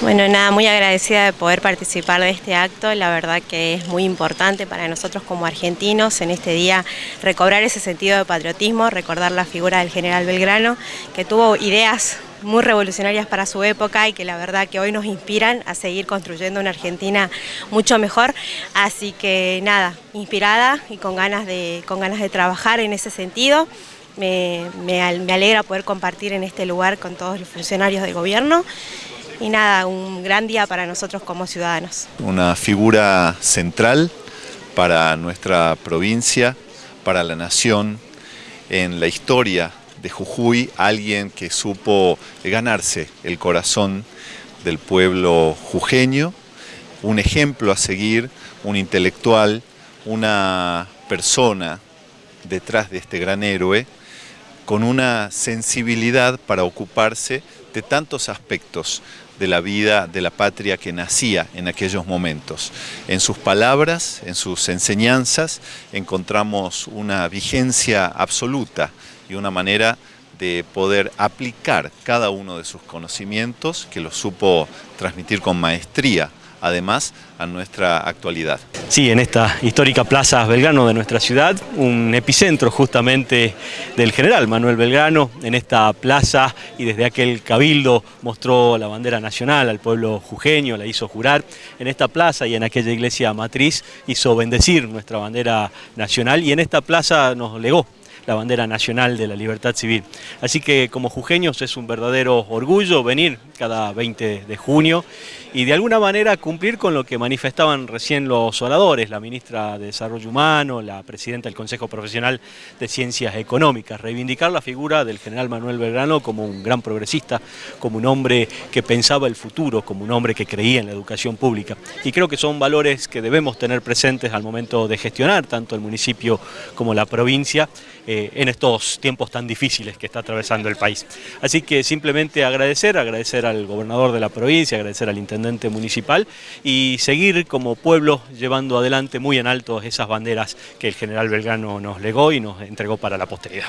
Bueno, nada, muy agradecida de poder participar de este acto, la verdad que es muy importante para nosotros como argentinos en este día recobrar ese sentido de patriotismo, recordar la figura del general Belgrano, que tuvo ideas muy revolucionarias para su época y que la verdad que hoy nos inspiran a seguir construyendo una Argentina mucho mejor, así que nada, inspirada y con ganas de, con ganas de trabajar en ese sentido. Me, me alegra poder compartir en este lugar con todos los funcionarios del gobierno y nada, un gran día para nosotros como ciudadanos. Una figura central para nuestra provincia, para la nación, en la historia de Jujuy, alguien que supo ganarse el corazón del pueblo jujeño, un ejemplo a seguir, un intelectual, una persona detrás de este gran héroe, con una sensibilidad para ocuparse de tantos aspectos de la vida de la patria que nacía en aquellos momentos. En sus palabras, en sus enseñanzas, encontramos una vigencia absoluta y una manera de poder aplicar cada uno de sus conocimientos, que los supo transmitir con maestría además a nuestra actualidad. Sí, en esta histórica Plaza Belgrano de nuestra ciudad, un epicentro justamente del general Manuel Belgrano, en esta plaza y desde aquel cabildo mostró la bandera nacional al pueblo jujeño, la hizo jurar, en esta plaza y en aquella iglesia matriz hizo bendecir nuestra bandera nacional y en esta plaza nos legó la bandera nacional de la libertad civil. Así que como jujeños es un verdadero orgullo venir cada 20 de junio y de alguna manera cumplir con lo que manifestaban recién los oradores, la ministra de Desarrollo Humano, la presidenta del Consejo Profesional de Ciencias Económicas, reivindicar la figura del general Manuel Belgrano como un gran progresista, como un hombre que pensaba el futuro, como un hombre que creía en la educación pública. Y creo que son valores que debemos tener presentes al momento de gestionar tanto el municipio como la provincia eh, en estos tiempos tan difíciles que está atravesando el país. Así que simplemente agradecer, agradecer al gobernador de la provincia, agradecer al intendente municipal y seguir como pueblo llevando adelante muy en alto esas banderas que el general Belgrano nos legó y nos entregó para la posteridad.